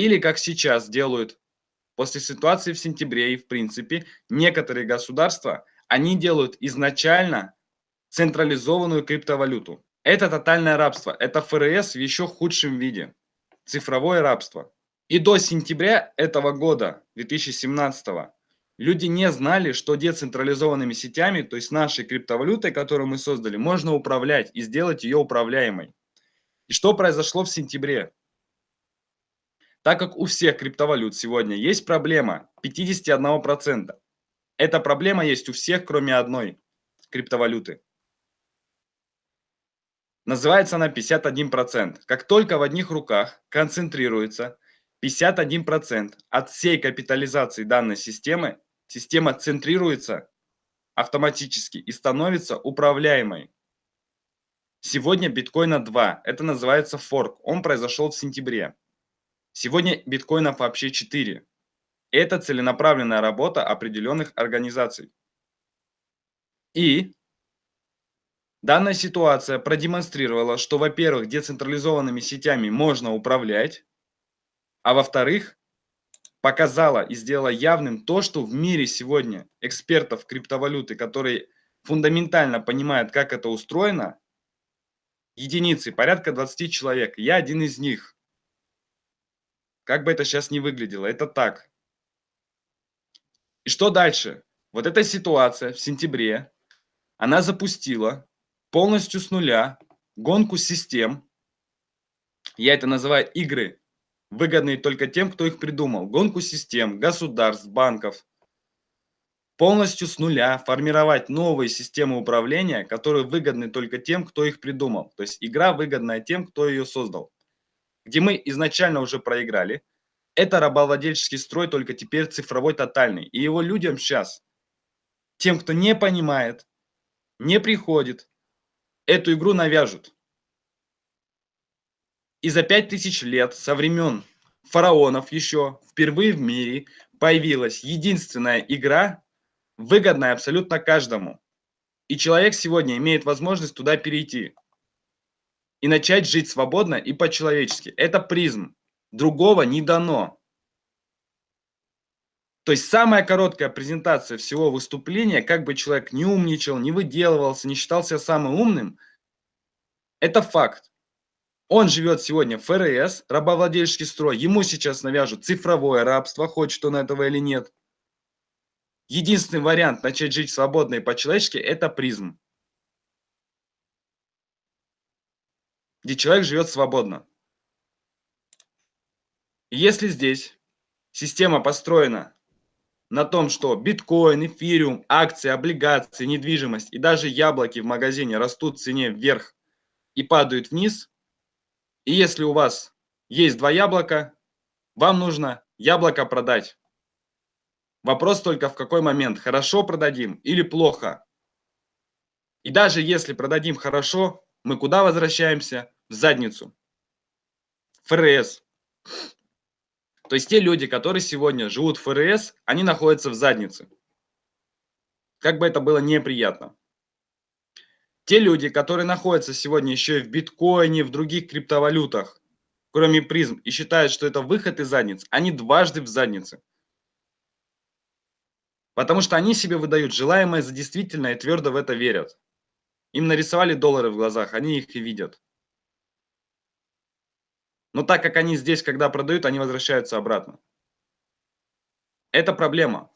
Или как сейчас делают после ситуации в сентябре и в принципе некоторые государства, они делают изначально централизованную криптовалюту. Это тотальное рабство, это ФРС в еще худшем виде, цифровое рабство. И до сентября этого года, 2017, люди не знали, что децентрализованными сетями, то есть нашей криптовалютой, которую мы создали, можно управлять и сделать ее управляемой. И что произошло в сентябре? Так как у всех криптовалют сегодня есть проблема 51%. Эта проблема есть у всех, кроме одной криптовалюты. Называется она 51%. Как только в одних руках концентрируется 51% от всей капитализации данной системы, система центрируется автоматически и становится управляемой. Сегодня биткоина 2. Это называется форк. Он произошел в сентябре. Сегодня биткоинов вообще 4. Это целенаправленная работа определенных организаций. И данная ситуация продемонстрировала, что, во-первых, децентрализованными сетями можно управлять, а во-вторых, показала и сделала явным то, что в мире сегодня экспертов криптовалюты, которые фундаментально понимают, как это устроено, единицы, порядка 20 человек. Я один из них. Как бы это сейчас не выглядело, это так. И что дальше? Вот эта ситуация в сентябре, она запустила полностью с нуля гонку систем. Я это называю игры, выгодные только тем, кто их придумал. Гонку систем, государств, банков. Полностью с нуля формировать новые системы управления, которые выгодны только тем, кто их придумал. То есть игра выгодная тем, кто ее создал где мы изначально уже проиграли. Это рабовладельческий строй, только теперь цифровой тотальный. И его людям сейчас, тем, кто не понимает, не приходит, эту игру навяжут. И за пять тысяч лет со времен фараонов еще впервые в мире появилась единственная игра, выгодная абсолютно каждому. И человек сегодня имеет возможность туда перейти и начать жить свободно и по-человечески. Это призм. Другого не дано. То есть самая короткая презентация всего выступления, как бы человек не умничал, не выделывался, не считался самым умным, это факт. Он живет сегодня в ФРС, рабовладельческий строй, ему сейчас навяжут цифровое рабство, хочет он этого или нет. Единственный вариант начать жить свободно и по-человечески – это призм. Где человек живет свободно. Если здесь система построена на том, что биткоин, эфириум, акции, облигации, недвижимость и даже яблоки в магазине растут в цене вверх и падают вниз, и если у вас есть два яблока, вам нужно яблоко продать. Вопрос только в какой момент, хорошо продадим или плохо. И даже если продадим хорошо, мы куда возвращаемся? В задницу. ФРС. То есть те люди, которые сегодня живут в ФРС, они находятся в заднице. Как бы это было неприятно. Те люди, которые находятся сегодня еще и в биткоине, в других криптовалютах, кроме призм, и считают, что это выход из задниц, они дважды в заднице. Потому что они себе выдают желаемое за действительное и твердо в это верят. Им нарисовали доллары в глазах, они их и видят. Но так как они здесь, когда продают, они возвращаются обратно. Это проблема,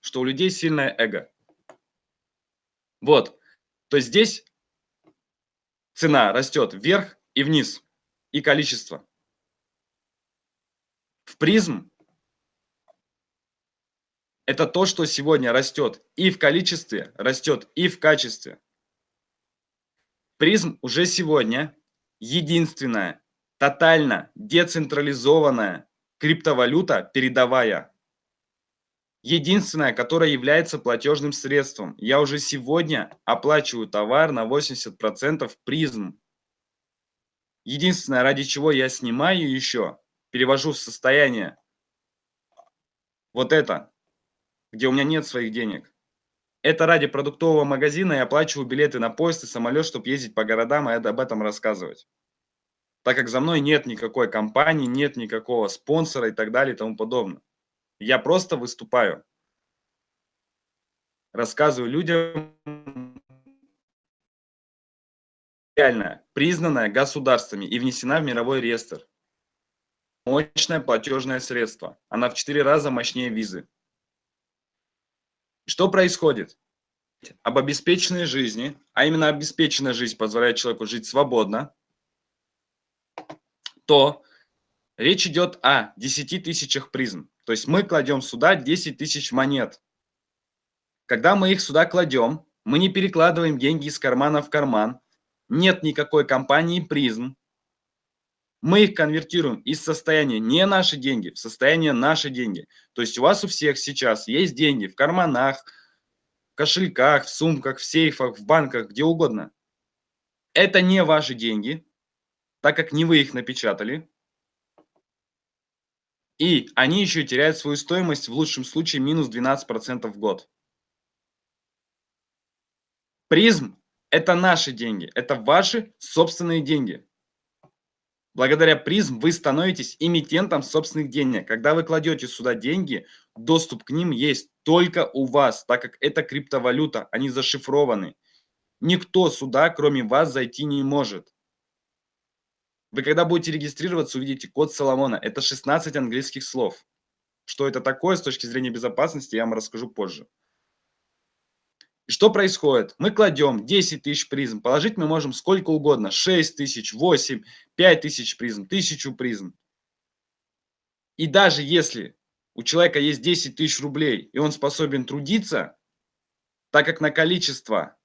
что у людей сильное эго. Вот. То есть здесь цена растет вверх и вниз, и количество. В призм это то, что сегодня растет и в количестве, растет и в качестве. Призм уже сегодня единственная, тотально децентрализованная криптовалюта передовая. Единственная, которая является платежным средством. Я уже сегодня оплачиваю товар на 80% призм. Единственное, ради чего я снимаю еще, перевожу в состояние вот это, где у меня нет своих денег. Это ради продуктового магазина я оплачиваю билеты на поезд и самолет, чтобы ездить по городам и об этом рассказывать. так как за мной нет никакой компании, нет никакого спонсора и так далее и тому подобное. Я просто выступаю. Рассказываю людям реально признанная государствами и внесена в мировой реестр. Мощное платежное средство. Она в 4 раза мощнее визы. Что происходит? Об обеспеченной жизни, а именно обеспеченная жизнь позволяет человеку жить свободно, то речь идет о 10 тысячах призм. То есть мы кладем сюда 10 тысяч монет. Когда мы их сюда кладем, мы не перекладываем деньги из кармана в карман. Нет никакой компании призм. Мы их конвертируем из состояния не наши деньги в состояние наши деньги. То есть у вас у всех сейчас есть деньги в карманах, в кошельках, в сумках, в сейфах, в банках, где угодно. Это не ваши деньги, так как не вы их напечатали. И они еще теряют свою стоимость в лучшем случае минус 12% в год. Призм – это наши деньги, это ваши собственные деньги. Благодаря призм вы становитесь эмитентом собственных денег. Когда вы кладете сюда деньги, доступ к ним есть только у вас, так как это криптовалюта, они зашифрованы. Никто сюда, кроме вас, зайти не может. Вы когда будете регистрироваться, увидите код Соломона. Это 16 английских слов. Что это такое с точки зрения безопасности, я вам расскажу позже. Что происходит? Мы кладем 10 тысяч призм. Положить мы можем сколько угодно. 6 тысяч, 8, 5 тысяч призм, 1000 призм. И даже если у человека есть 10 тысяч рублей, и он способен трудиться, так как на количество,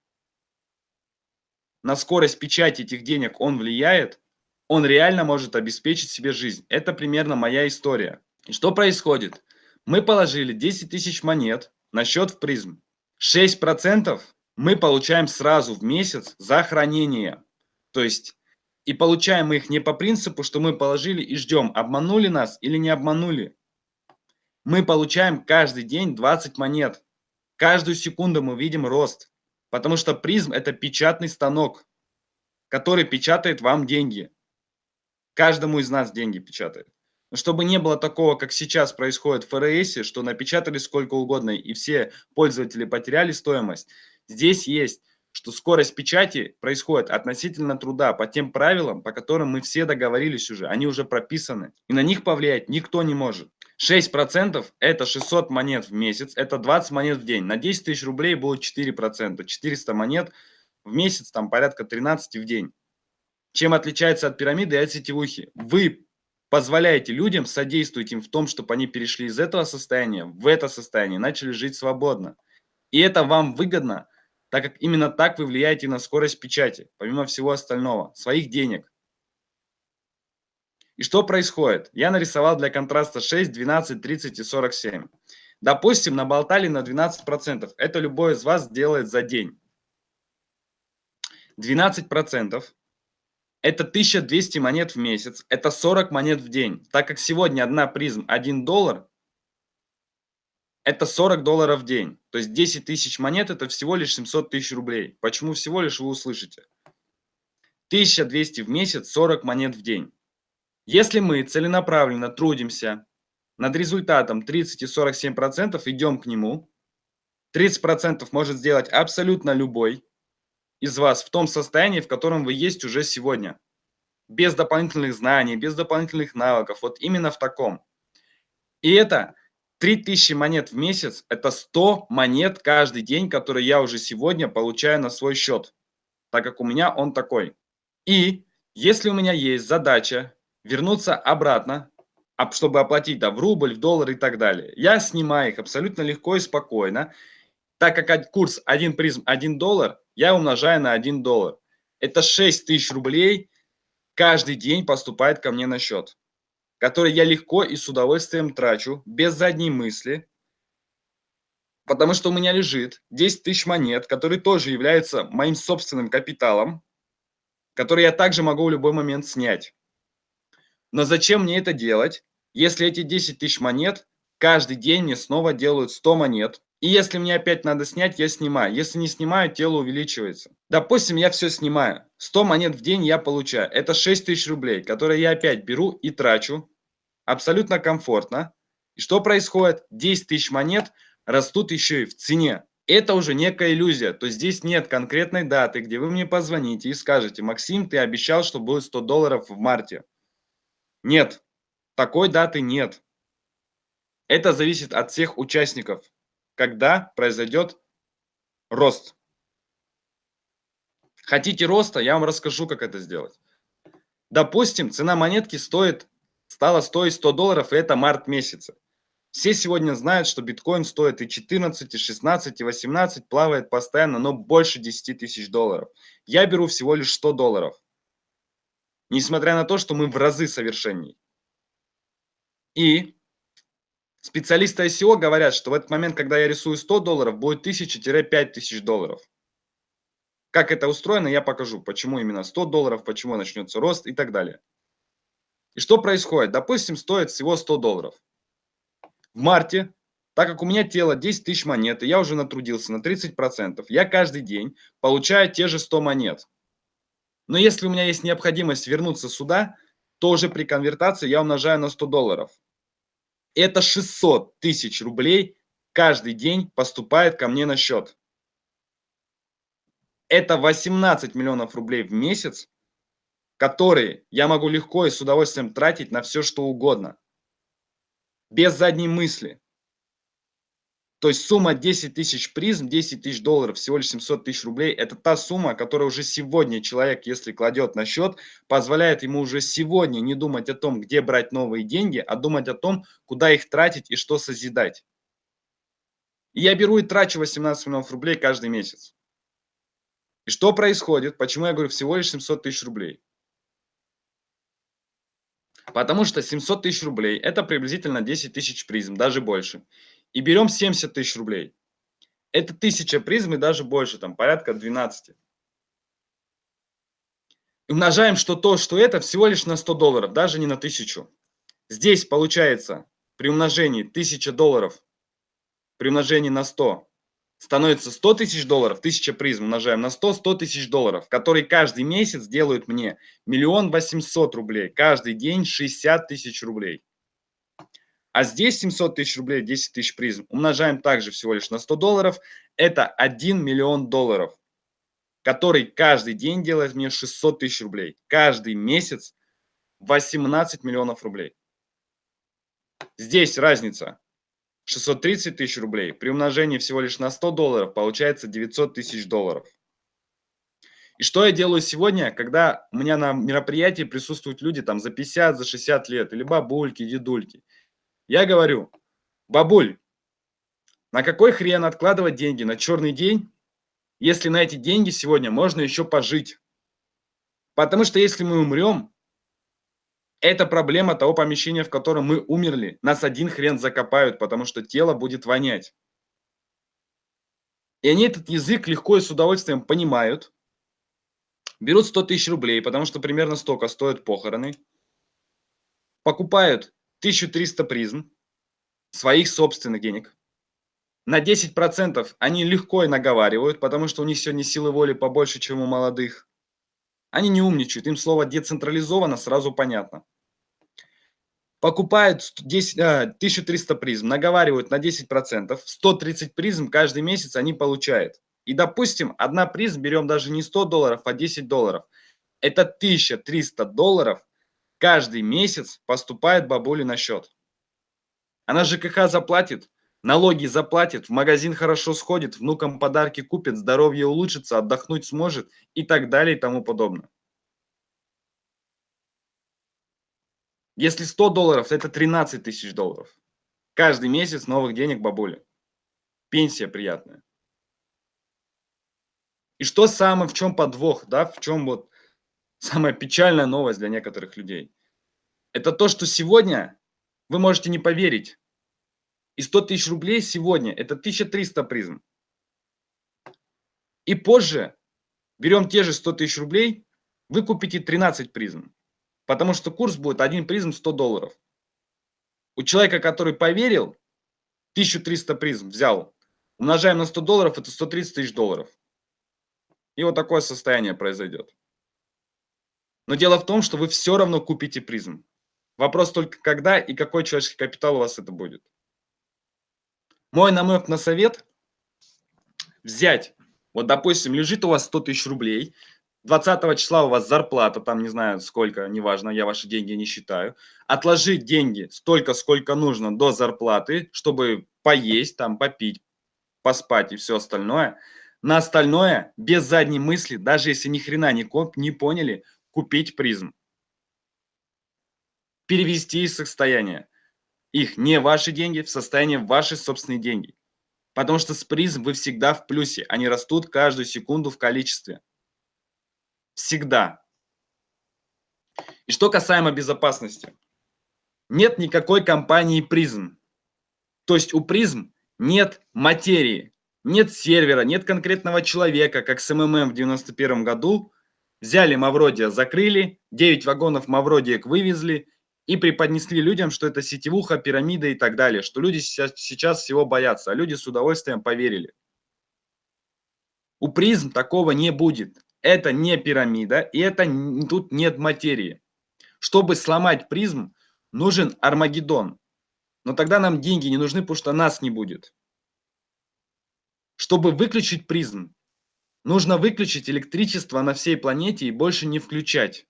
на скорость печати этих денег он влияет, он реально может обеспечить себе жизнь. Это примерно моя история. И что происходит? Мы положили 10 тысяч монет на счет в призм. 6% мы получаем сразу в месяц за хранение. То есть, и получаем мы их не по принципу, что мы положили и ждем, обманули нас или не обманули. Мы получаем каждый день 20 монет. Каждую секунду мы видим рост. Потому что призм это печатный станок, который печатает вам деньги. Каждому из нас деньги печатает. Чтобы не было такого, как сейчас происходит в ФРС, что напечатали сколько угодно и все пользователи потеряли стоимость, здесь есть, что скорость печати происходит относительно труда по тем правилам, по которым мы все договорились уже, они уже прописаны, и на них повлиять никто не может. 6% это 600 монет в месяц, это 20 монет в день. На 10 тысяч рублей будет 4%, 400 монет в месяц, там порядка 13 в день. Чем отличается от пирамиды и от сетевухи? Вы позволяете людям, содействуете им в том, чтобы они перешли из этого состояния в это состояние, начали жить свободно. И это вам выгодно, так как именно так вы влияете на скорость печати, помимо всего остального, своих денег. И что происходит? Я нарисовал для контраста 6, 12, 30 и 47. Допустим, наболтали на 12%. Это любой из вас делает за день. 12% это 1200 монет в месяц, это 40 монет в день. Так как сегодня одна призм 1 доллар, это 40 долларов в день. То есть 10 тысяч монет это всего лишь 700 тысяч рублей. Почему всего лишь вы услышите? 1200 в месяц, 40 монет в день. Если мы целенаправленно трудимся над результатом 30 и 47%, идем к нему, 30% может сделать абсолютно любой, из вас в том состоянии, в котором вы есть уже сегодня. Без дополнительных знаний, без дополнительных навыков, вот именно в таком. И это 3000 монет в месяц, это 100 монет каждый день, которые я уже сегодня получаю на свой счет, так как у меня он такой. И если у меня есть задача вернуться обратно, чтобы оплатить да, в рубль, в доллар и так далее, я снимаю их абсолютно легко и спокойно, так как курс 1 призм 1 доллар, я умножаю на 1 доллар. Это 6 тысяч рублей каждый день поступает ко мне на счет, который я легко и с удовольствием трачу, без задней мысли, потому что у меня лежит 10 тысяч монет, которые тоже являются моим собственным капиталом, который я также могу в любой момент снять. Но зачем мне это делать, если эти 10 тысяч монет каждый день мне снова делают 100 монет, И если мне опять надо снять, я снимаю. Если не снимаю, тело увеличивается. Допустим, я все снимаю. 100 монет в день я получаю. Это 6 тысяч рублей, которые я опять беру и трачу. Абсолютно комфортно. И что происходит? 10 тысяч монет растут еще и в цене. Это уже некая иллюзия. То есть здесь нет конкретной даты, где вы мне позвоните и скажете, Максим, ты обещал, что будет 100 долларов в марте. Нет, такой даты нет. Это зависит от всех участников когда произойдет рост. Хотите роста, я вам расскажу, как это сделать. Допустим, цена монетки стоит, стала стоить 100 долларов, и это март месяца. Все сегодня знают, что биткоин стоит и 14, и 16, и 18, плавает постоянно, но больше 10 тысяч долларов. Я беру всего лишь 100 долларов. Несмотря на то, что мы в разы совершенней. И Специалисты ICO говорят, что в этот момент, когда я рисую 100 долларов, будет 1000-5000 долларов. Как это устроено, я покажу. Почему именно 100 долларов, почему начнется рост и так далее. И что происходит? Допустим, стоит всего 100 долларов. В марте, так как у меня тело 10 тысяч монет, и я уже натрудился на 30%, я каждый день получаю те же 100 монет. Но если у меня есть необходимость вернуться сюда, то уже при конвертации я умножаю на 100 долларов. Это 600 тысяч рублей каждый день поступает ко мне на счет. Это 18 миллионов рублей в месяц, которые я могу легко и с удовольствием тратить на все, что угодно. Без задней мысли. То есть сумма 10 тысяч призм, 10 тысяч долларов, всего лишь 700 тысяч рублей, это та сумма, которая уже сегодня человек, если кладет на счет, позволяет ему уже сегодня не думать о том, где брать новые деньги, а думать о том, куда их тратить и что созидать. И я беру и трачу 18 миллионов рублей каждый месяц. И что происходит? Почему я говорю всего лишь 700 тысяч рублей? Потому что 700 тысяч рублей это приблизительно 10 тысяч призм, даже больше и берем 70 тысяч рублей. Это 1000 призм и даже больше, там порядка 12. И умножаем, что то, что это, всего лишь на 100 долларов, даже не на 1000. Здесь получается при умножении 1000 долларов, при умножении на 100, становится 100 тысяч долларов, 1000 призм умножаем на 100, 100 тысяч долларов, которые каждый месяц делают мне миллион восемьсот рублей, каждый день 60 тысяч рублей. А здесь 700 тысяч рублей, 10 тысяч призм. Умножаем также всего лишь на 100 долларов. Это 1 миллион долларов, который каждый день делает мне 600 тысяч рублей. Каждый месяц 18 миллионов рублей. Здесь разница. 630 тысяч рублей. При умножении всего лишь на 100 долларов получается 900 тысяч долларов. И что я делаю сегодня, когда у меня на мероприятии присутствуют люди там за 50, за 60 лет, или бабульки, дедульки. Я говорю, бабуль, на какой хрен откладывать деньги на черный день, если на эти деньги сегодня можно еще пожить? Потому что если мы умрем, это проблема того помещения, в котором мы умерли. Нас один хрен закопают, потому что тело будет вонять. И они этот язык легко и с удовольствием понимают. Берут 100 тысяч рублей, потому что примерно столько стоят похороны. Покупают 1300 призм своих собственных денег. На 10% они легко и наговаривают, потому что у них сегодня силы воли побольше, чем у молодых. Они не умничают, им слово децентрализовано сразу понятно. Покупают 10, 1300 призм, наговаривают на 10%, 130 призм каждый месяц они получают. И допустим, одна призм берем даже не 100 долларов, а 10 долларов. Это 1300 долларов каждый месяц поступает бабуле на счет. Она ЖКХ заплатит, налоги заплатит, в магазин хорошо сходит, внукам подарки купит, здоровье улучшится, отдохнуть сможет и так далее и тому подобное. Если 100 долларов, это 13 тысяч долларов. Каждый месяц новых денег бабуле. Пенсия приятная. И что самое, в чем подвох, да, в чем вот самая печальная новость для некоторых людей. Это то, что сегодня вы можете не поверить. И 100 тысяч рублей сегодня это 1300 призм. И позже берем те же 100 тысяч рублей, вы купите 13 призм. Потому что курс будет один призм 100 долларов. У человека, который поверил, 1300 призм взял, Умножаем на 100 долларов, это 130 тысяч долларов. И вот такое состояние произойдет. Но дело в том, что вы все равно купите призм. Вопрос только когда и какой человеческий капитал у вас это будет. Мой намек на совет – взять, вот допустим, лежит у вас 100 тысяч рублей, 20 числа у вас зарплата, там не знаю сколько, неважно, я ваши деньги не считаю, отложить деньги столько, сколько нужно до зарплаты, чтобы поесть, там попить, поспать и все остальное. На остальное, без задней мысли, даже если ни хрена не, коп, не поняли, купить призм. Перевести из состояния их не ваши деньги в состояние ваши собственные деньги. Потому что с призм вы всегда в плюсе. Они растут каждую секунду в количестве. Всегда. И что касаемо безопасности. Нет никакой компании призм. То есть у призм нет материи, нет сервера, нет конкретного человека, как с МММ в 91 году. Взяли Мавродия, закрыли, 9 вагонов Мавродиек вывезли и преподнесли людям, что это сетевуха, пирамида и так далее, что люди сейчас, сейчас всего боятся, а люди с удовольствием поверили. У призм такого не будет. Это не пирамида, и это тут нет материи. Чтобы сломать призм, нужен Армагеддон. Но тогда нам деньги не нужны, потому что нас не будет. Чтобы выключить призм, нужно выключить электричество на всей планете и больше не включать.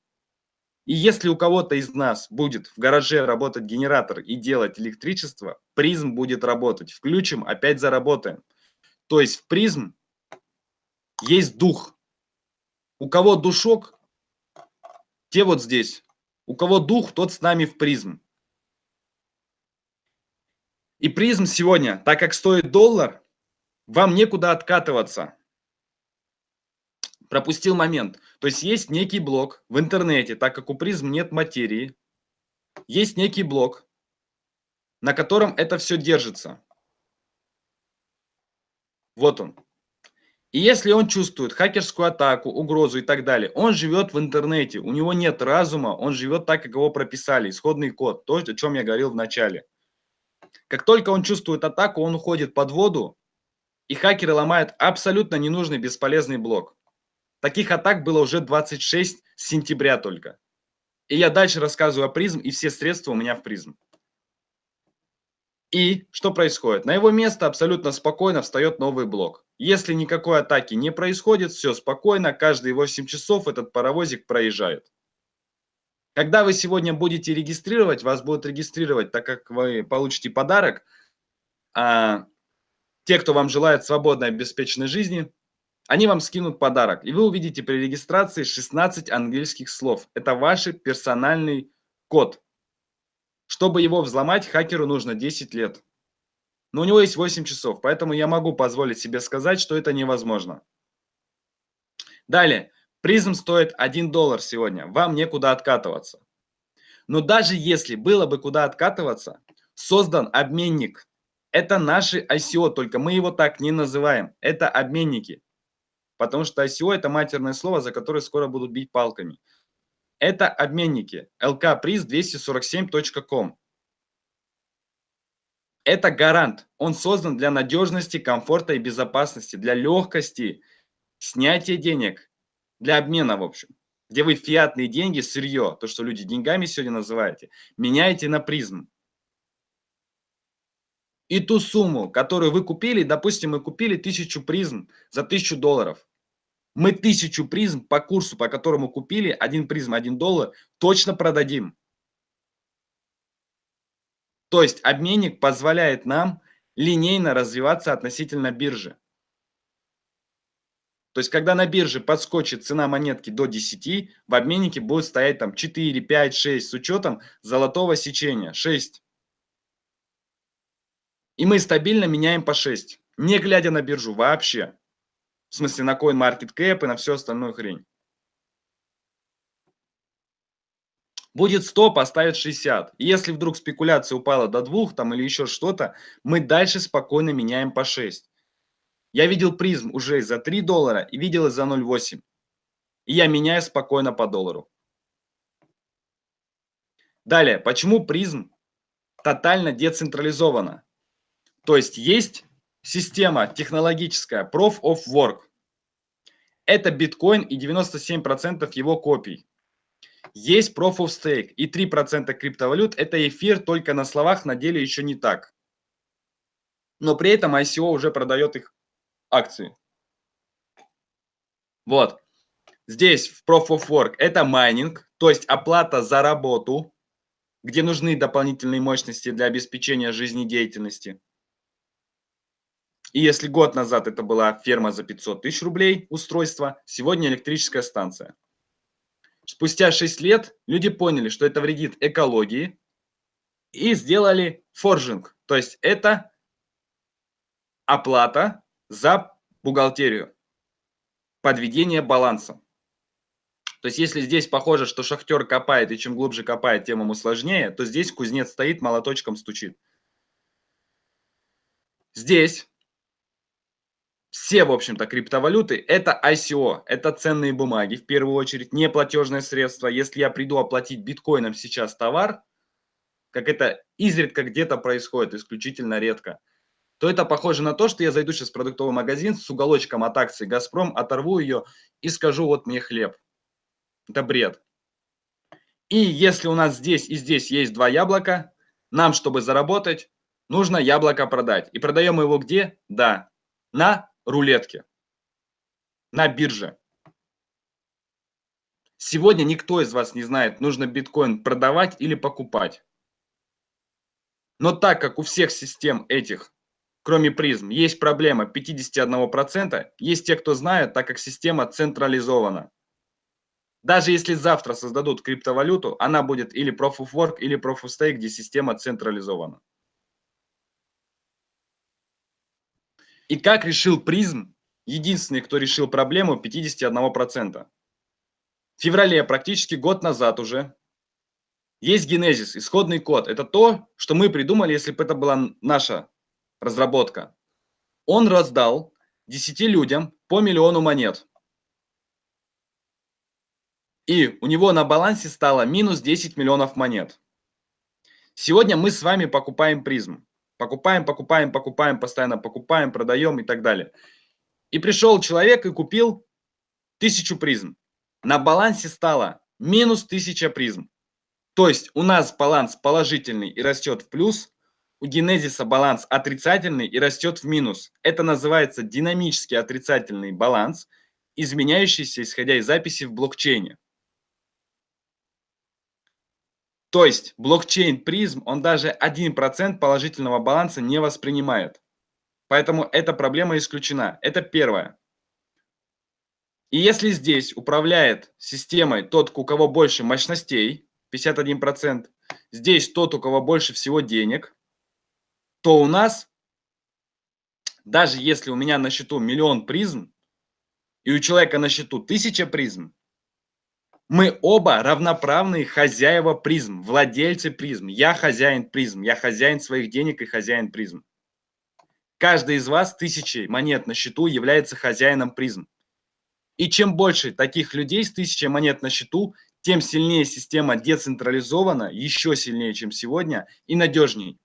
И если у кого-то из нас будет в гараже работать генератор и делать электричество, призм будет работать. Включим, опять заработаем. То есть в призм есть дух. У кого душок, те вот здесь. У кого дух, тот с нами в призм. И призм сегодня, так как стоит доллар, вам некуда откатываться пропустил момент. То есть есть некий блок в интернете, так как у призм нет материи, есть некий блок, на котором это все держится. Вот он. И если он чувствует хакерскую атаку, угрозу и так далее, он живет в интернете, у него нет разума, он живет так, как его прописали, исходный код, то, о чем я говорил в начале. Как только он чувствует атаку, он уходит под воду, и хакеры ломают абсолютно ненужный бесполезный блок. Таких атак было уже 26 с сентября только. И я дальше рассказываю о призм, и все средства у меня в призм. И что происходит? На его место абсолютно спокойно встает новый блок. Если никакой атаки не происходит, все спокойно, каждые 8 часов этот паровозик проезжает. Когда вы сегодня будете регистрировать, вас будут регистрировать, так как вы получите подарок. А те, кто вам желает свободной обеспеченной жизни, они вам скинут подарок, и вы увидите при регистрации 16 английских слов. Это ваш персональный код. Чтобы его взломать, хакеру нужно 10 лет. Но у него есть 8 часов, поэтому я могу позволить себе сказать, что это невозможно. Далее. Призм стоит 1 доллар сегодня. Вам некуда откатываться. Но даже если было бы куда откатываться, создан обменник. Это наши ICO, только мы его так не называем. Это обменники. Потому что ICO это матерное слово, за которое скоро будут бить палками. Это обменники lkpriz247.com. Это гарант. Он создан для надежности, комфорта и безопасности, для легкости снятия денег, для обмена, в общем. Где вы фиатные деньги, сырье, то, что люди деньгами сегодня называете, меняете на призм. И ту сумму, которую вы купили, допустим, мы купили тысячу призм за тысячу долларов. Мы тысячу призм по курсу, по которому купили, один призм, один доллар, точно продадим. То есть обменник позволяет нам линейно развиваться относительно биржи. То есть, когда на бирже подскочит цена монетки до 10, в обменнике будет стоять там 4, 5, 6 с учетом золотого сечения, 6. И мы стабильно меняем по 6, не глядя на биржу вообще. В смысле на CoinMarketCap и на всю остальную хрень. Будет 100, поставят 60. И если вдруг спекуляция упала до 2 там, или еще что-то, мы дальше спокойно меняем по 6. Я видел призм уже за 3 доллара и видел за 0,8. И я меняю спокойно по доллару. Далее, почему призм тотально децентрализована? То есть есть система технологическая Proof of Work. Это биткоин и 97% его копий. Есть Proof of Stake и 3% криптовалют. Это эфир только на словах, на деле еще не так. Но при этом ICO уже продает их акции. Вот. Здесь в Proof of Work это майнинг, то есть оплата за работу, где нужны дополнительные мощности для обеспечения жизнедеятельности. И если год назад это была ферма за 500 тысяч рублей устройство, сегодня электрическая станция. Спустя 6 лет люди поняли, что это вредит экологии и сделали форжинг. То есть это оплата за бухгалтерию, подведение баланса. То есть если здесь похоже, что шахтер копает, и чем глубже копает, тем ему сложнее, то здесь кузнец стоит, молоточком стучит. Здесь все, в общем-то, криптовалюты – это ICO, это ценные бумаги, в первую очередь, не платежное средство. Если я приду оплатить биткоином сейчас товар, как это изредка где-то происходит, исключительно редко, то это похоже на то, что я зайду сейчас в продуктовый магазин с уголочком от акции «Газпром», оторву ее и скажу «вот мне хлеб». Это бред. И если у нас здесь и здесь есть два яблока, нам, чтобы заработать, нужно яблоко продать. И продаем его где? Да, на рулетке, на бирже. Сегодня никто из вас не знает, нужно биткоин продавать или покупать. Но так как у всех систем этих, кроме призм, есть проблема 51%, есть те, кто знает, так как система централизована. Даже если завтра создадут криптовалюту, она будет или Proof of Work, или Proof of Stake, где система централизована. И как решил призм, единственный, кто решил проблему 51%. В феврале, практически год назад уже, есть генезис, исходный код. Это то, что мы придумали, если бы это была наша разработка. Он раздал 10 людям по миллиону монет. И у него на балансе стало минус 10 миллионов монет. Сегодня мы с вами покупаем призм. Покупаем, покупаем, покупаем, постоянно покупаем, продаем и так далее. И пришел человек и купил тысячу призм. На балансе стало минус 1000 призм. То есть у нас баланс положительный и растет в плюс, у генезиса баланс отрицательный и растет в минус. Это называется динамический отрицательный баланс, изменяющийся исходя из записи в блокчейне. То есть блокчейн призм, он даже 1% положительного баланса не воспринимает. Поэтому эта проблема исключена. Это первое. И если здесь управляет системой тот, у кого больше мощностей, 51%, здесь тот, у кого больше всего денег, то у нас, даже если у меня на счету миллион призм, и у человека на счету тысяча призм, мы оба равноправные хозяева призм, владельцы призм. Я хозяин призм, я хозяин своих денег и хозяин призм. Каждый из вас тысячей монет на счету является хозяином призм. И чем больше таких людей с тысячей монет на счету, тем сильнее система децентрализована, еще сильнее, чем сегодня, и надежнее.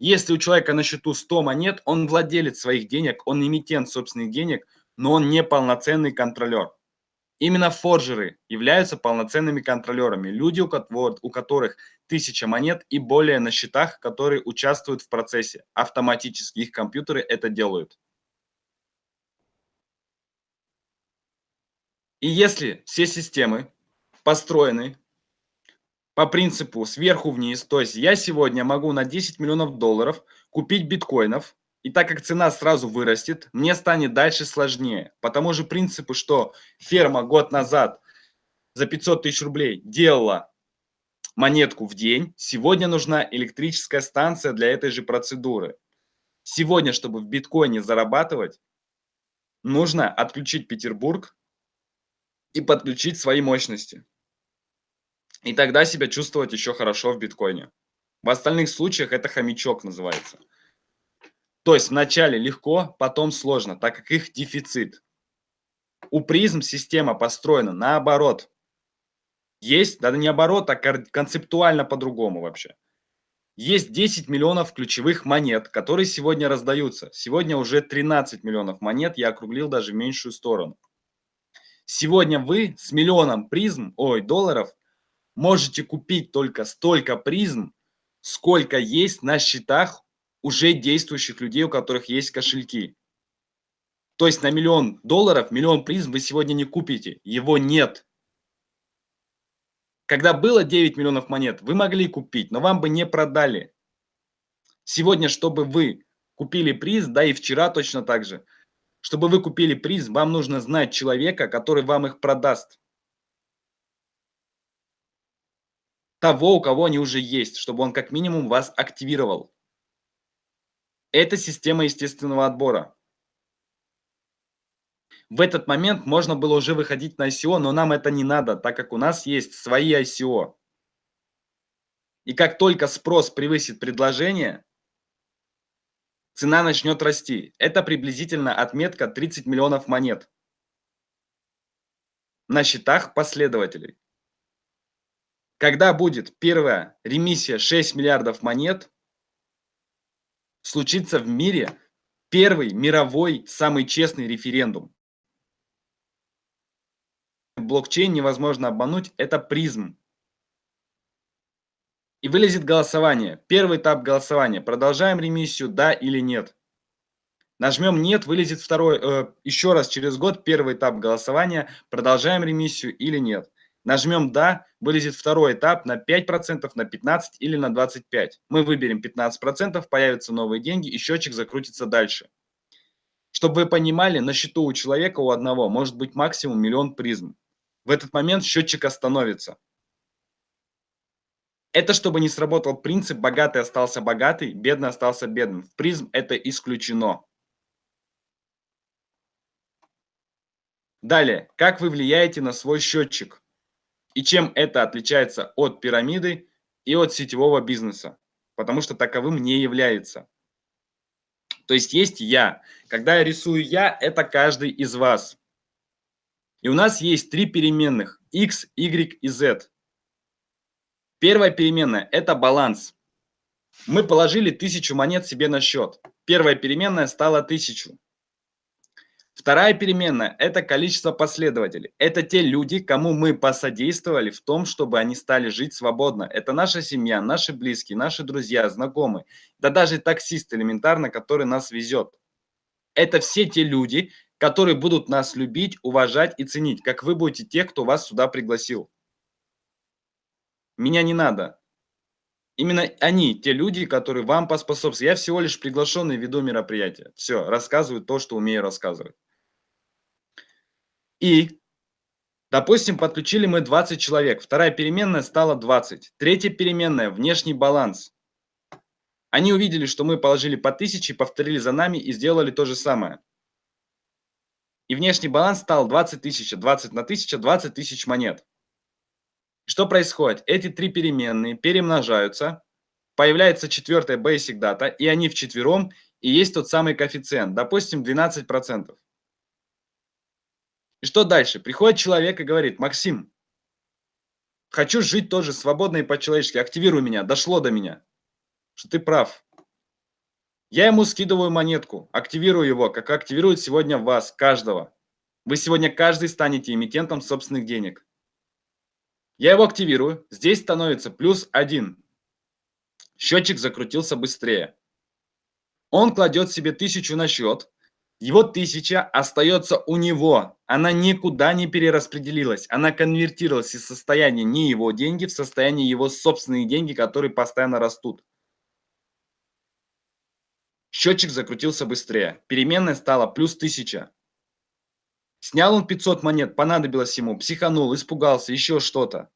Если у человека на счету 100 монет, он владелец своих денег, он эмитент собственных денег, но он не полноценный контролер. Именно форжеры являются полноценными контролерами, люди, у которых тысяча монет и более на счетах, которые участвуют в процессе. Автоматически их компьютеры это делают. И если все системы построены по принципу сверху вниз, то есть я сегодня могу на 10 миллионов долларов купить биткоинов, и так как цена сразу вырастет, мне станет дальше сложнее. По тому же принципу, что ферма год назад за 500 тысяч рублей делала монетку в день, сегодня нужна электрическая станция для этой же процедуры. Сегодня, чтобы в биткоине зарабатывать, нужно отключить Петербург и подключить свои мощности. И тогда себя чувствовать еще хорошо в биткоине. В остальных случаях это хомячок называется. То есть вначале легко, потом сложно, так как их дефицит. У призм система построена наоборот. Есть, да не наоборот, а концептуально по-другому вообще. Есть 10 миллионов ключевых монет, которые сегодня раздаются. Сегодня уже 13 миллионов монет, я округлил даже в меньшую сторону. Сегодня вы с миллионом призм, ой, долларов, можете купить только столько призм, сколько есть на счетах уже действующих людей, у которых есть кошельки. То есть на миллион долларов, миллион призм вы сегодня не купите, его нет. Когда было 9 миллионов монет, вы могли купить, но вам бы не продали. Сегодня, чтобы вы купили приз, да и вчера точно так же, чтобы вы купили приз, вам нужно знать человека, который вам их продаст. Того, у кого они уже есть, чтобы он как минимум вас активировал. Это система естественного отбора. В этот момент можно было уже выходить на ICO, но нам это не надо, так как у нас есть свои ICO. И как только спрос превысит предложение, цена начнет расти. Это приблизительно отметка 30 миллионов монет на счетах последователей. Когда будет первая ремиссия 6 миллиардов монет, случится в мире первый мировой самый честный референдум блокчейн невозможно обмануть, это призм. И вылезет голосование. Первый этап голосования. Продолжаем ремиссию, да или нет. Нажмем нет, вылезет второй, э, еще раз через год первый этап голосования. Продолжаем ремиссию или нет. Нажмем да, вылезет второй этап на 5%, на 15% или на 25%. Мы выберем 15%, появятся новые деньги и счетчик закрутится дальше. Чтобы вы понимали, на счету у человека, у одного, может быть максимум миллион призм в этот момент счетчик остановится. Это чтобы не сработал принцип «богатый остался богатый, бедный остался бедным». В призм это исключено. Далее, как вы влияете на свой счетчик и чем это отличается от пирамиды и от сетевого бизнеса, потому что таковым не является. То есть есть я. Когда я рисую я, это каждый из вас. И у нас есть три переменных x, y и z. Первая переменная – это баланс. Мы положили тысячу монет себе на счет. Первая переменная стала тысячу. Вторая переменная – это количество последователей. Это те люди, кому мы посодействовали в том, чтобы они стали жить свободно. Это наша семья, наши близкие, наши друзья, знакомые. Да даже таксист элементарно, который нас везет. Это все те люди, которые будут нас любить, уважать и ценить, как вы будете те, кто вас сюда пригласил. Меня не надо. Именно они, те люди, которые вам поспособствуют. Я всего лишь приглашенный веду мероприятие. Все, рассказываю то, что умею рассказывать. И, допустим, подключили мы 20 человек. Вторая переменная стала 20. Третья переменная – внешний баланс. Они увидели, что мы положили по 1000, повторили за нами и сделали то же самое. И внешний баланс стал 20 тысяч, 20 на 1000, 20 тысяч монет. Что происходит? Эти три переменные перемножаются, появляется четвертая basic data, и они вчетвером, и есть тот самый коэффициент, допустим, 12%. И что дальше? Приходит человек и говорит, Максим, хочу жить тоже свободно и по-человечески, активируй меня, дошло до меня, что ты прав. Я ему скидываю монетку, активирую его, как активирует сегодня вас, каждого. Вы сегодня каждый станете эмитентом собственных денег. Я его активирую, здесь становится плюс один. Счетчик закрутился быстрее. Он кладет себе тысячу на счет, его тысяча остается у него. Она никуда не перераспределилась. Она конвертировалась из состояния не его деньги в состояние его собственные деньги, которые постоянно растут. Счетчик закрутился быстрее. Переменная стала плюс 1000. Снял он 500 монет, понадобилось ему, психанул, испугался, еще что-то.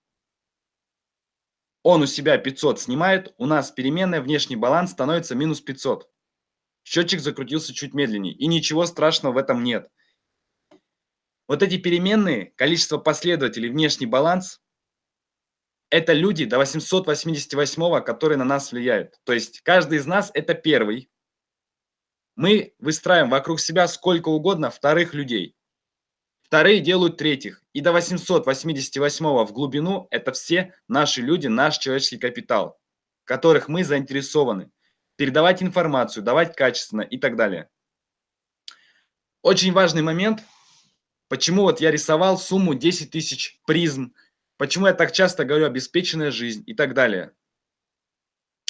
Он у себя 500 снимает, у нас переменная внешний баланс становится минус 500. Счетчик закрутился чуть медленнее, и ничего страшного в этом нет. Вот эти переменные, количество последователей, внешний баланс, это люди до 888, которые на нас влияют. То есть каждый из нас это первый, мы выстраиваем вокруг себя сколько угодно вторых людей. Вторые делают третьих. И до 888 в глубину это все наши люди, наш человеческий капитал. которых мы заинтересованы. Передавать информацию, давать качественно и так далее. Очень важный момент, почему вот я рисовал сумму 10 тысяч призм, почему я так часто говорю обеспеченная жизнь и так далее.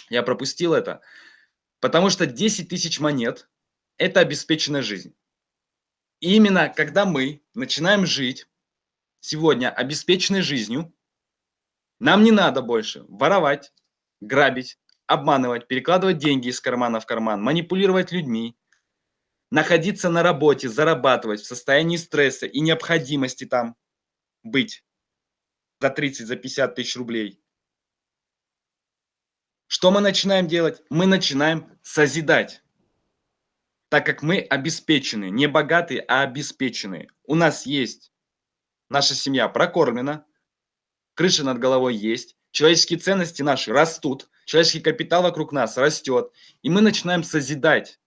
Я пропустил это, потому что 10 тысяч монет – это обеспеченная жизнь. И именно когда мы начинаем жить сегодня обеспеченной жизнью, нам не надо больше воровать, грабить, обманывать, перекладывать деньги из кармана в карман, манипулировать людьми, находиться на работе, зарабатывать в состоянии стресса и необходимости там быть за 30, за 50 тысяч рублей. Что мы начинаем делать? Мы начинаем созидать. Так как мы обеспечены, не богатые, а обеспеченные. У нас есть наша семья прокормлена, крыша над головой есть, человеческие ценности наши растут, человеческий капитал вокруг нас растет, и мы начинаем созидать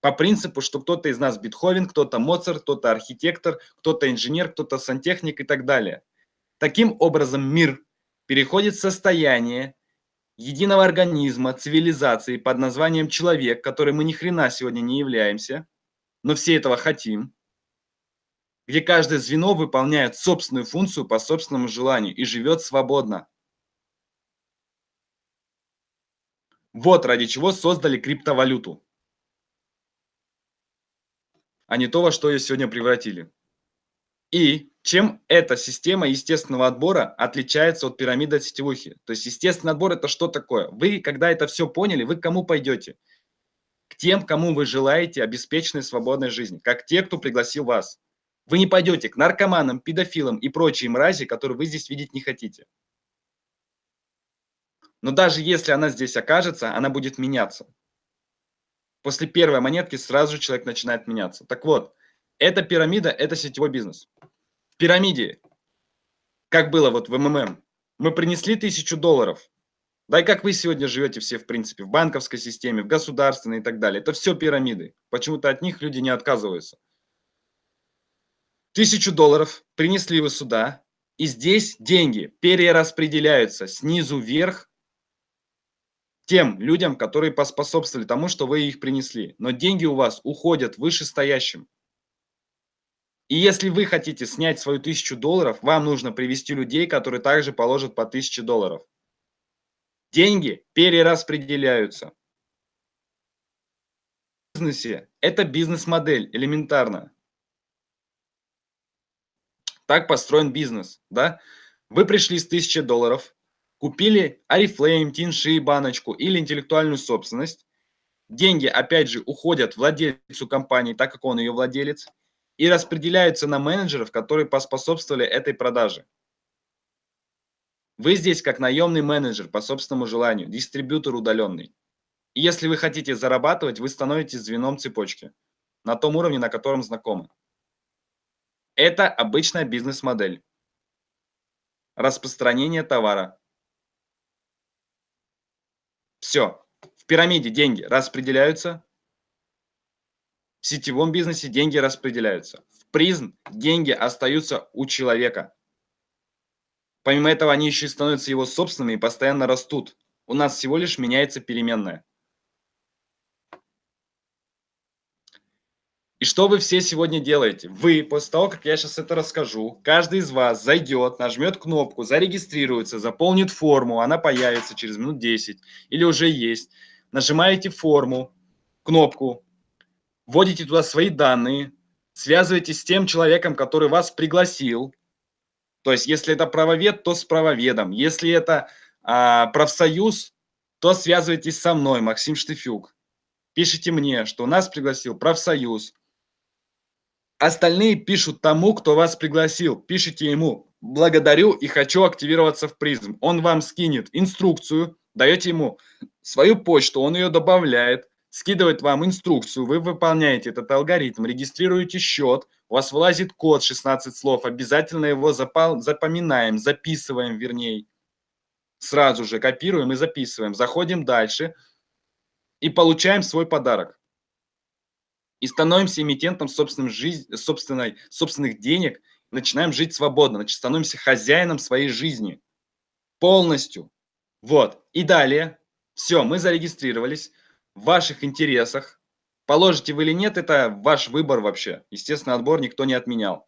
по принципу, что кто-то из нас Бетховен, кто-то Моцарт, кто-то архитектор, кто-то инженер, кто-то сантехник и так далее. Таким образом мир переходит в состояние единого организма, цивилизации под названием человек, который мы ни хрена сегодня не являемся, но все этого хотим, где каждое звено выполняет собственную функцию по собственному желанию и живет свободно. Вот ради чего создали криптовалюту, а не то, во что ее сегодня превратили. И чем эта система естественного отбора отличается от пирамиды сетевухи? То есть естественный отбор это что такое? Вы, когда это все поняли, вы к кому пойдете? К тем, кому вы желаете обеспеченной свободной жизни, как те, кто пригласил вас. Вы не пойдете к наркоманам, педофилам и прочей мрази, которые вы здесь видеть не хотите. Но даже если она здесь окажется, она будет меняться. После первой монетки сразу же человек начинает меняться. Так вот, эта пирамида – это сетевой бизнес. В пирамиде, как было вот в МММ, мы принесли тысячу долларов. Да и как вы сегодня живете все, в принципе, в банковской системе, в государственной и так далее. Это все пирамиды. Почему-то от них люди не отказываются. Тысячу долларов принесли вы сюда, и здесь деньги перераспределяются снизу вверх тем людям, которые поспособствовали тому, что вы их принесли. Но деньги у вас уходят вышестоящим. И если вы хотите снять свою тысячу долларов, вам нужно привести людей, которые также положат по тысяче долларов. Деньги перераспределяются. В бизнесе это бизнес-модель, элементарно. Так построен бизнес, да? Вы пришли с 1000 долларов, купили Oriflame, Тинши, баночку или интеллектуальную собственность. Деньги, опять же, уходят владельцу компании, так как он ее владелец, и распределяются на менеджеров, которые поспособствовали этой продаже. Вы здесь как наемный менеджер по собственному желанию, дистрибьютор удаленный. И если вы хотите зарабатывать, вы становитесь звеном цепочки на том уровне, на котором знакомы. Это обычная бизнес-модель. Распространение товара. Все. В пирамиде деньги распределяются. В сетевом бизнесе деньги распределяются. В призм деньги остаются у человека. Помимо этого, они еще и становятся его собственными и постоянно растут. У нас всего лишь меняется переменная. Что вы все сегодня делаете? Вы, после того, как я сейчас это расскажу, каждый из вас зайдет, нажмет кнопку, зарегистрируется, заполнит форму, она появится через минут 10 или уже есть. Нажимаете форму, кнопку, вводите туда свои данные, связываетесь с тем человеком, который вас пригласил. То есть, если это правовед, то с правоведом. Если это а, профсоюз, то связывайтесь со мной, Максим Штыфюк. Пишите мне, что нас пригласил профсоюз, Остальные пишут тому, кто вас пригласил. Пишите ему «Благодарю и хочу активироваться в призм». Он вам скинет инструкцию, даете ему свою почту, он ее добавляет, скидывает вам инструкцию, вы выполняете этот алгоритм, регистрируете счет, у вас вылазит код 16 слов, обязательно его запоминаем, записываем вернее. Сразу же копируем и записываем. Заходим дальше и получаем свой подарок и становимся эмитентом собственной жизни, собственной, собственных денег, начинаем жить свободно, значит, становимся хозяином своей жизни полностью. Вот. И далее Все, мы зарегистрировались. В ваших интересах. Положите вы или нет, это ваш выбор вообще. Естественно, отбор никто не отменял.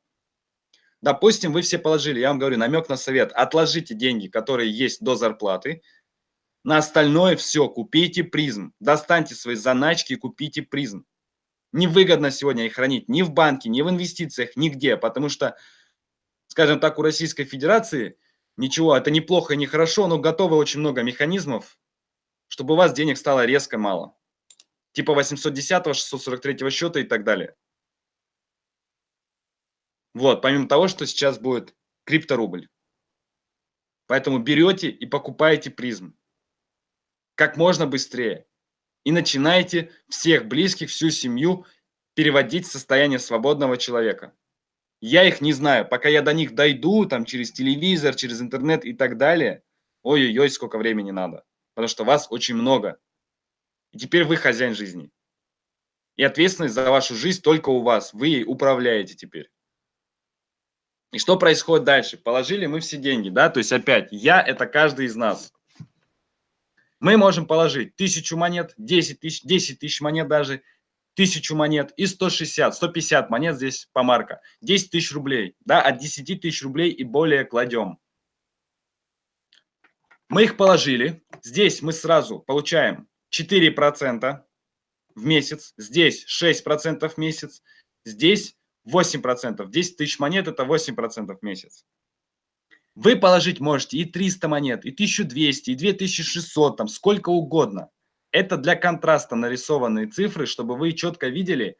Допустим, вы все положили, я вам говорю, намек на совет. Отложите деньги, которые есть до зарплаты. На остальное все, купите призм. Достаньте свои заначки и купите призм. Невыгодно сегодня их хранить ни в банке, ни в инвестициях, нигде, потому что, скажем так, у Российской Федерации ничего, это неплохо и не хорошо, но готовы очень много механизмов, чтобы у вас денег стало резко мало. Типа 810, 643 счета и так далее. Вот, помимо того, что сейчас будет крипторубль. Поэтому берете и покупаете призм. Как можно быстрее и начинаете всех близких, всю семью переводить в состояние свободного человека. Я их не знаю, пока я до них дойду, там, через телевизор, через интернет и так далее, ой-ой-ой, сколько времени надо, потому что вас очень много. И теперь вы хозяин жизни. И ответственность за вашу жизнь только у вас, вы ей управляете теперь. И что происходит дальше? Положили мы все деньги, да, то есть опять, я – это каждый из нас. Мы можем положить тысячу монет, 10 тысяч, 10 тысяч монет даже, тысячу монет и 160, 150 монет здесь по марка. 10 тысяч рублей, да, от 10 тысяч рублей и более кладем. Мы их положили. Здесь мы сразу получаем 4% в месяц. Здесь 6% в месяц. Здесь 8%. 10 тысяч монет – это 8% в месяц. Вы положить можете и 300 монет, и 1200, и 2600, там сколько угодно. Это для контраста нарисованные цифры, чтобы вы четко видели,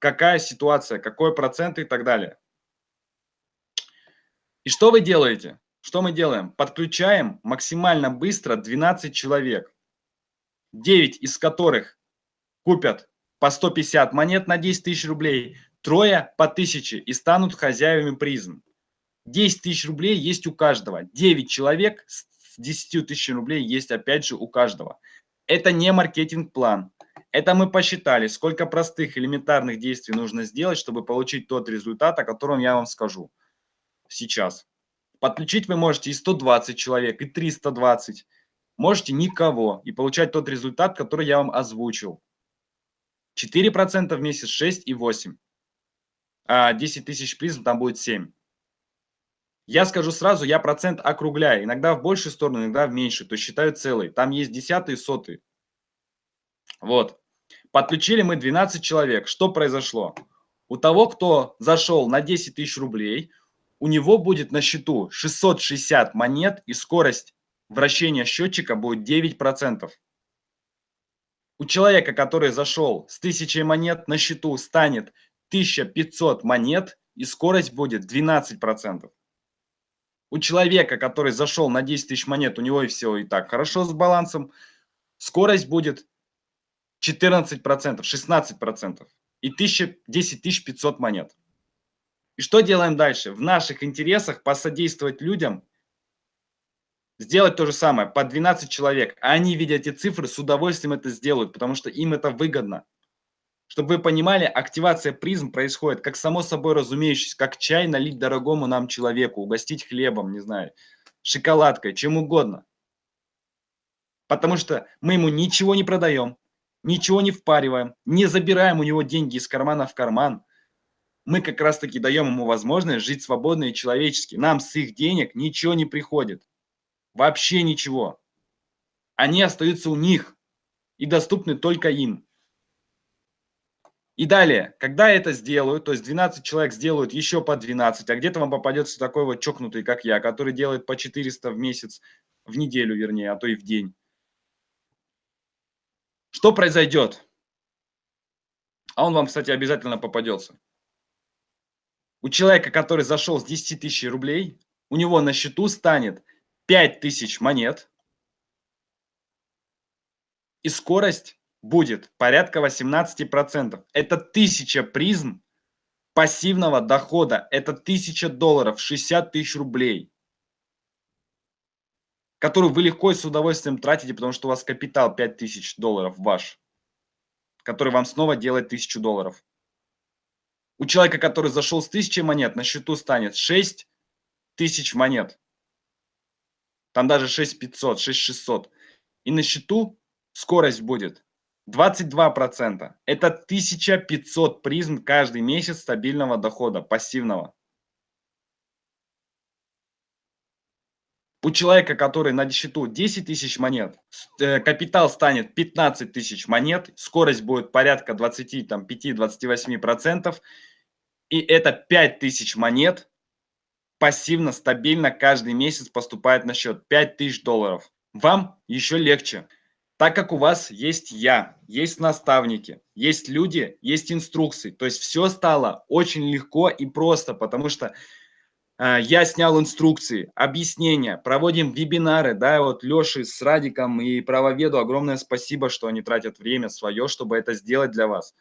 какая ситуация, какой процент и так далее. И что вы делаете? Что мы делаем? Подключаем максимально быстро 12 человек, 9 из которых купят по 150 монет на 10 тысяч рублей, трое по 1000 и станут хозяевами призм. 10 тысяч рублей есть у каждого. 9 человек с 10 тысяч рублей есть опять же у каждого. Это не маркетинг-план. Это мы посчитали, сколько простых элементарных действий нужно сделать, чтобы получить тот результат, о котором я вам скажу сейчас. Подключить вы можете и 120 человек, и 320. Можете никого и получать тот результат, который я вам озвучил. 4% в месяц, 6 и 8. А 10 тысяч призм там будет 7. Я скажу сразу, я процент округляю. Иногда в большую сторону, иногда в меньшую. То есть считаю целый. Там есть десятые, сотые. Вот. Подключили мы 12 человек. Что произошло? У того, кто зашел на 10 тысяч рублей, у него будет на счету 660 монет и скорость вращения счетчика будет 9%. У человека, который зашел с 1000 монет на счету, станет 1500 монет и скорость будет 12%. У человека, который зашел на 10 тысяч монет, у него и все и так хорошо с балансом, скорость будет 14%, 16% и 1000, 10 500 монет. И что делаем дальше? В наших интересах посодействовать людям, сделать то же самое, по 12 человек. А они, видя эти цифры, с удовольствием это сделают, потому что им это выгодно. Чтобы вы понимали, активация призм происходит как само собой разумеющееся, как чай налить дорогому нам человеку, угостить хлебом, не знаю, шоколадкой, чем угодно. Потому что мы ему ничего не продаем, ничего не впариваем, не забираем у него деньги из кармана в карман. Мы как раз таки даем ему возможность жить свободно и человечески. Нам с их денег ничего не приходит. Вообще ничего. Они остаются у них и доступны только им. И далее, когда это сделают, то есть 12 человек сделают еще по 12, а где-то вам попадется такой вот чокнутый, как я, который делает по 400 в месяц, в неделю вернее, а то и в день. Что произойдет? А он вам, кстати, обязательно попадется. У человека, который зашел с 10 тысяч рублей, у него на счету станет 5 тысяч монет, и скорость будет порядка 18%. Это 1000 призм пассивного дохода. Это 1000 долларов, 60 тысяч рублей, которую вы легко и с удовольствием тратите, потому что у вас капитал 5000 долларов ваш, который вам снова делает 1000 долларов. У человека, который зашел с 1000 монет, на счету станет 6 тысяч монет. Там даже 6500, 6600. и на счету скорость будет 22%. Это 1500 призм каждый месяц стабильного дохода, пассивного. У человека, который на счету 10 тысяч монет, э, капитал станет 15 тысяч монет, скорость будет порядка 25-28%, и это 5 тысяч монет пассивно, стабильно каждый месяц поступает на счет 5 тысяч долларов. Вам еще легче, так как у вас есть я, есть наставники, есть люди, есть инструкции. То есть все стало очень легко и просто, потому что а, я снял инструкции, объяснения, проводим вебинары, да, вот Леше с Радиком и правоведу огромное спасибо, что они тратят время свое, чтобы это сделать для вас.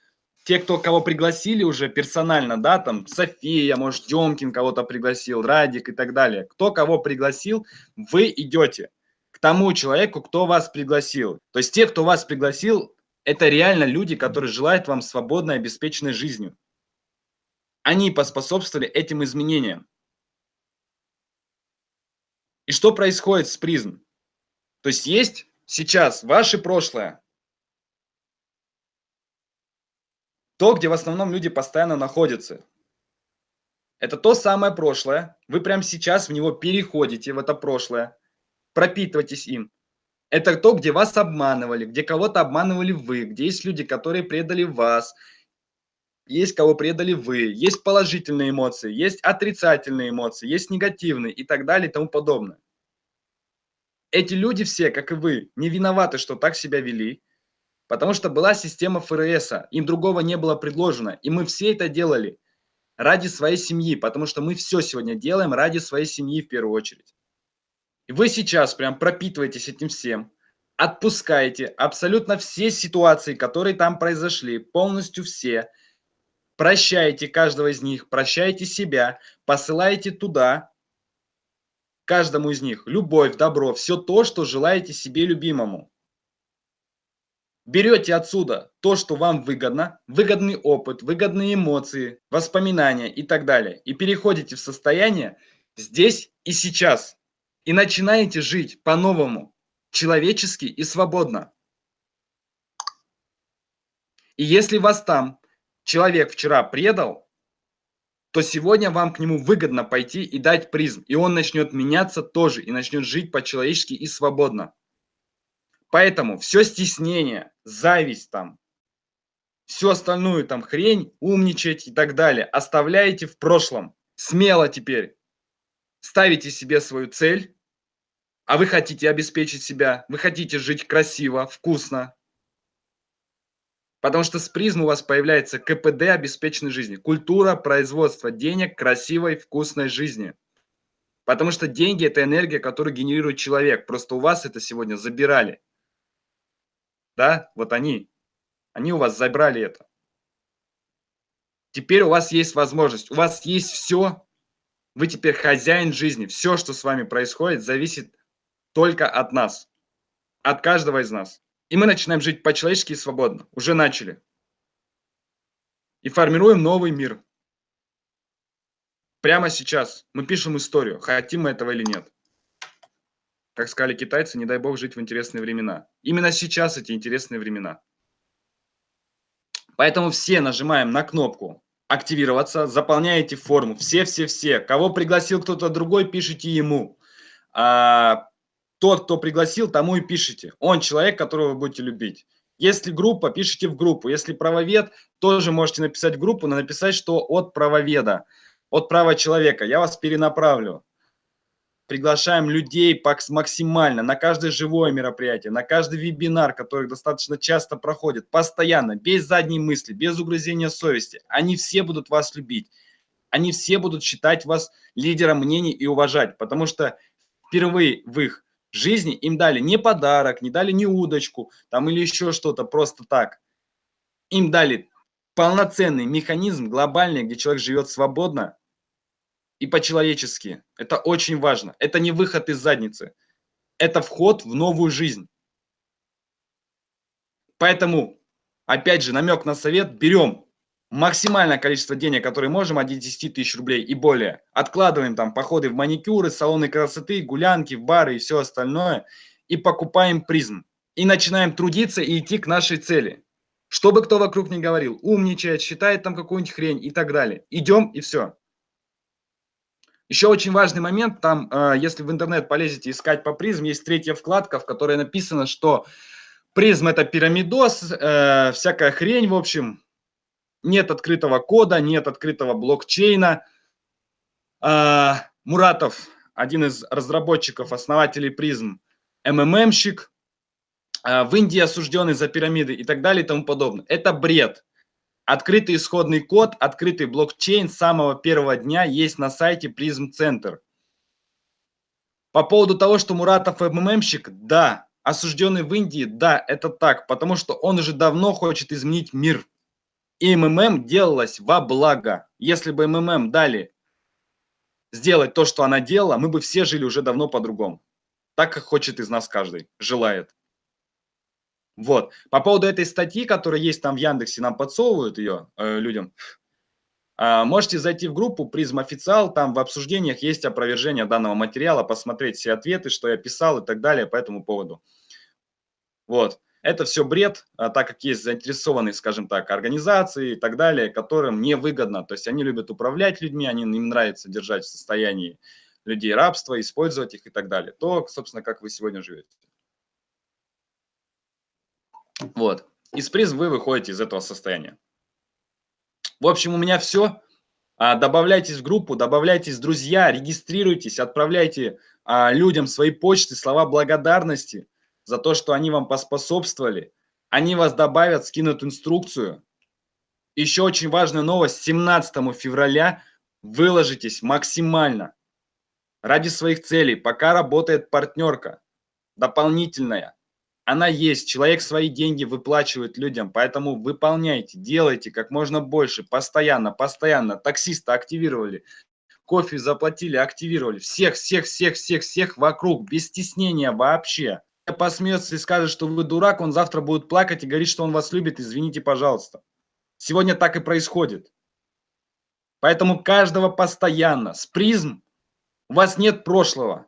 Те, кто кого пригласили уже персонально, да, там София, может, Демкин кого-то пригласил, Радик и так далее. Кто кого пригласил, вы идете тому человеку, кто вас пригласил. То есть те, кто вас пригласил, это реально люди, которые желают вам свободной, обеспеченной жизнью. Они поспособствовали этим изменениям. И что происходит с призм? То есть есть сейчас ваше прошлое, то, где в основном люди постоянно находятся. Это то самое прошлое. Вы прямо сейчас в него переходите, в это прошлое, пропитывайтесь им. Это то, где вас обманывали, где кого-то обманывали вы, где есть люди, которые предали вас, есть кого предали вы, есть положительные эмоции, есть отрицательные эмоции, есть негативные и так далее и тому подобное. Эти люди все, как и вы, не виноваты, что так себя вели, потому что была система ФРС, им другого не было предложено, и мы все это делали ради своей семьи, потому что мы все сегодня делаем ради своей семьи в первую очередь. Вы сейчас прям пропитываетесь этим всем, отпускаете абсолютно все ситуации, которые там произошли, полностью все – прощаете каждого из них, прощаете себя, посылаете туда, каждому из них, любовь, добро, все то, что желаете себе любимому. Берете отсюда то, что вам выгодно, выгодный опыт, выгодные эмоции, воспоминания и так далее. И переходите в состояние здесь и сейчас. И начинаете жить по-новому, человечески и свободно. И если вас там человек вчера предал, то сегодня вам к нему выгодно пойти и дать призм. И он начнет меняться тоже, и начнет жить по-человечески и свободно. Поэтому все стеснение, зависть там, всю остальную там хрень, умничать и так далее, оставляете в прошлом. Смело теперь ставите себе свою цель, а вы хотите обеспечить себя, вы хотите жить красиво, вкусно, Потому что с призм у вас появляется КПД обеспеченной жизни. Культура производства денег красивой, вкусной жизни. Потому что деньги – это энергия, которую генерирует человек. Просто у вас это сегодня забирали. Да, вот они. Они у вас забрали это. Теперь у вас есть возможность. У вас есть все. Вы теперь хозяин жизни. Все, что с вами происходит, зависит только от нас. От каждого из нас. И мы начинаем жить по-человечески и свободно. Уже начали. И формируем новый мир. Прямо сейчас мы пишем историю, хотим мы этого или нет. Как сказали китайцы, не дай бог жить в интересные времена. Именно сейчас эти интересные времена. Поэтому все нажимаем на кнопку активироваться, заполняете форму. Все-все-все. Кого пригласил кто-то другой, пишите ему. А, тот, кто пригласил, тому и пишите. Он человек, которого вы будете любить. Если группа, пишите в группу. Если правовед, тоже можете написать в группу, но написать, что от правоведа, от права человека. Я вас перенаправлю. Приглашаем людей максимально на каждое живое мероприятие, на каждый вебинар, который достаточно часто проходит, постоянно, без задней мысли, без угрызения совести. Они все будут вас любить. Они все будут считать вас лидером мнений и уважать, потому что впервые в их жизни им дали не подарок, не дали не удочку там или еще что-то просто так. Им дали полноценный механизм глобальный, где человек живет свободно и по-человечески. Это очень важно. Это не выход из задницы. Это вход в новую жизнь. Поэтому, опять же, намек на совет. Берем максимальное количество денег, которые можем, от 10 тысяч рублей и более. Откладываем там походы в маникюры, салоны красоты, гулянки, в бары и все остальное. И покупаем призм. и начинаем трудиться и идти к нашей цели. Что бы кто вокруг не говорил, умничает, считает там какую-нибудь хрень и так далее. Идем и все. Еще очень важный момент, там, э, если в интернет полезете искать по призм, есть третья вкладка, в которой написано, что призм это пирамидос, э, всякая хрень, в общем, нет открытого кода, нет открытого блокчейна. Э, Муратов, один из разработчиков, основателей призм, МММщик, э, в Индии осужденный за пирамиды и так далее и тому подобное. Это бред. Открытый исходный код, открытый блокчейн с самого первого дня есть на сайте Prism Center. По поводу того, что Муратов МММщик, да. Осужденный в Индии, да, это так, потому что он уже давно хочет изменить мир. И МММ делалось во благо. Если бы МММ дали сделать то, что она делала, мы бы все жили уже давно по-другому. Так, как хочет из нас каждый, желает. Вот. По поводу этой статьи, которая есть там в Яндексе, нам подсовывают ее э, людям. Э, можете зайти в группу Призм Официал, там в обсуждениях есть опровержение данного материала, посмотреть все ответы, что я писал и так далее по этому поводу. Вот. Это все бред, а, так как есть заинтересованные, скажем так, организации и так далее, которым невыгодно. То есть они любят управлять людьми, они, им нравится держать в состоянии людей рабства, использовать их и так далее. То, собственно, как вы сегодня живете. Вот. Из приз вы выходите из этого состояния. В общем, у меня все. А, добавляйтесь в группу, добавляйтесь друзья, регистрируйтесь, отправляйте а, людям свои почты, слова благодарности за то, что они вам поспособствовали. Они вас добавят, скинут инструкцию. Еще очень важная новость. 17 февраля выложитесь максимально ради своих целей. Пока работает партнерка дополнительная она есть, человек свои деньги выплачивает людям, поэтому выполняйте, делайте как можно больше, постоянно, постоянно. Таксиста активировали, кофе заплатили, активировали. Всех, всех, всех, всех, всех вокруг, без стеснения вообще. Посмеется и скажет, что вы дурак, он завтра будет плакать и говорить, что он вас любит, извините, пожалуйста. Сегодня так и происходит. Поэтому каждого постоянно. С призм у вас нет прошлого.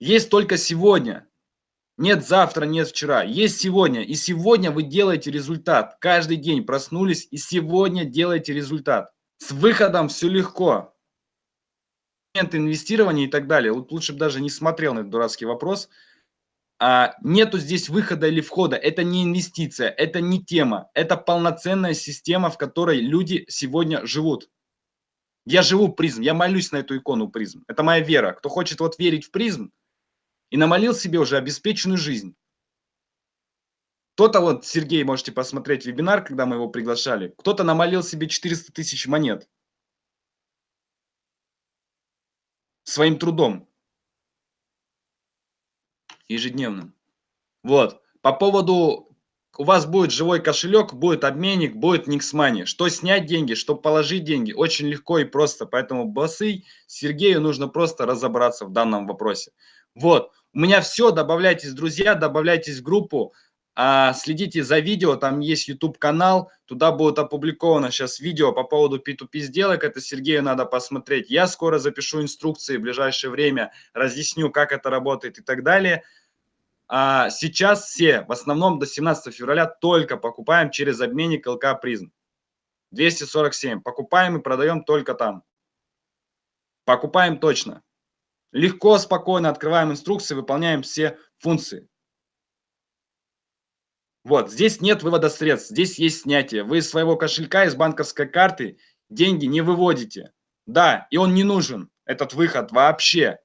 Есть только сегодня. Нет завтра, нет вчера. Есть сегодня. И сегодня вы делаете результат. Каждый день проснулись и сегодня делаете результат. С выходом все легко. Инвестирования и так далее. Вот лучше бы даже не смотрел на этот дурацкий вопрос. А, нету здесь выхода или входа. Это не инвестиция, это не тема. Это полноценная система, в которой люди сегодня живут. Я живу призм, я молюсь на эту икону призм. Это моя вера. Кто хочет вот верить в призм, и намолил себе уже обеспеченную жизнь. Кто-то, вот Сергей, можете посмотреть вебинар, когда мы его приглашали, кто-то намолил себе 400 тысяч монет своим трудом ежедневным. Вот. По поводу, у вас будет живой кошелек, будет обменник, будет Никсмани. Что снять деньги, что положить деньги, очень легко и просто. Поэтому боссы Сергею нужно просто разобраться в данном вопросе. Вот. У меня все, добавляйтесь, друзья, добавляйтесь в группу, а, следите за видео, там есть YouTube канал, туда будет опубликовано сейчас видео по поводу P2P сделок, это Сергею надо посмотреть. Я скоро запишу инструкции в ближайшее время, разъясню, как это работает и так далее. А сейчас все, в основном до 17 февраля, только покупаем через обменник ЛК Призм. 247. Покупаем и продаем только там. Покупаем точно. Легко, спокойно открываем инструкции, выполняем все функции. Вот, здесь нет вывода средств, здесь есть снятие. Вы из своего кошелька, из банковской карты деньги не выводите. Да, и он не нужен, этот выход вообще.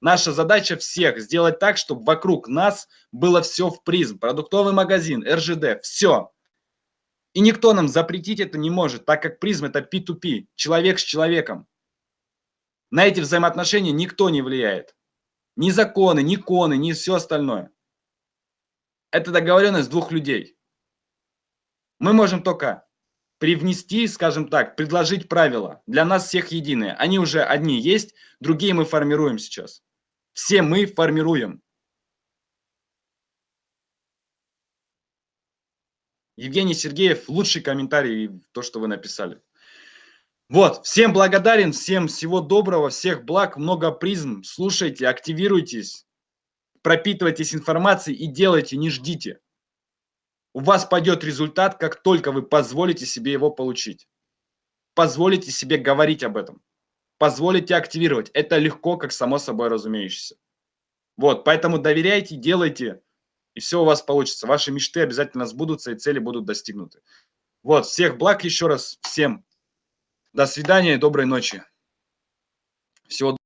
Наша задача всех сделать так, чтобы вокруг нас было все в призм. Продуктовый магазин, РЖД, все. И никто нам запретить это не может, так как призм это P2P, человек с человеком. На эти взаимоотношения никто не влияет. Ни законы, ни коны, ни все остальное. Это договоренность двух людей. Мы можем только привнести, скажем так, предложить правила. Для нас всех единые. Они уже одни есть, другие мы формируем сейчас. Все мы формируем. Евгений Сергеев, лучший комментарий, то, что вы написали. Вот, всем благодарен, всем всего доброго, всех благ, много призм. Слушайте, активируйтесь, пропитывайтесь информацией и делайте, не ждите. У вас пойдет результат, как только вы позволите себе его получить. Позволите себе говорить об этом. Позволите активировать. Это легко, как само собой разумеющееся. Вот, поэтому доверяйте, делайте, и все у вас получится. Ваши мечты обязательно сбудутся, и цели будут достигнуты. Вот, всех благ еще раз, всем. До свидания доброй ночи. Всего